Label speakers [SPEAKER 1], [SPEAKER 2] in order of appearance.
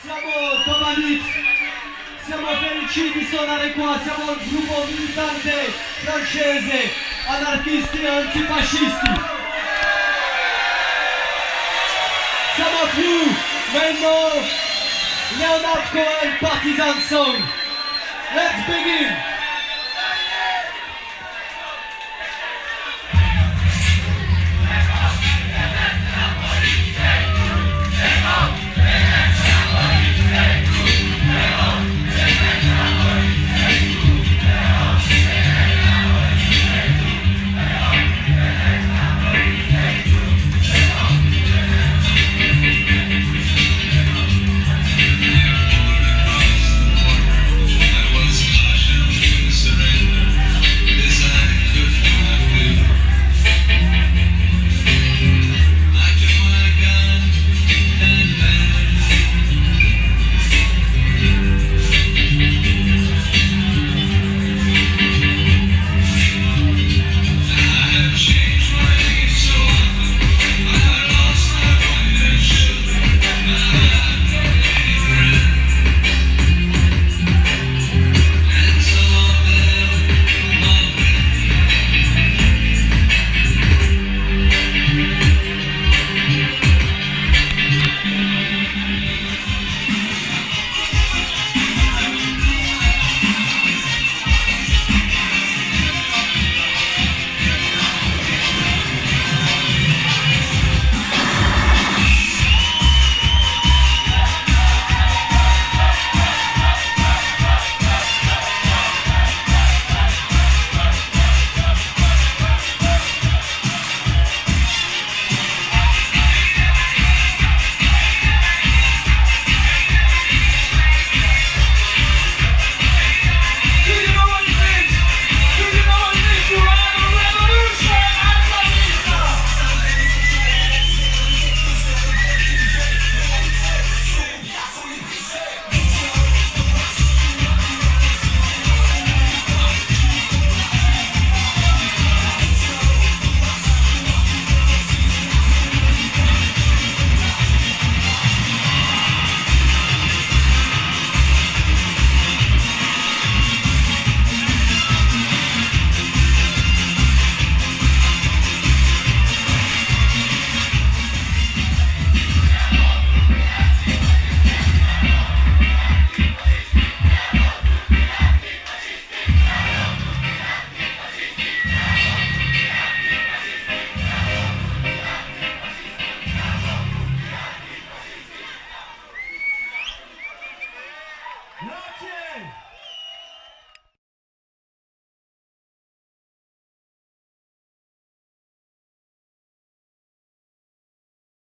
[SPEAKER 1] Siamo Tomalitz, siamo felici di suonare qua, siamo il gruppo militante francese, anarchisti e antifascisti. Siamo più meno Leonard Cohen Partisan Song. Let's begin!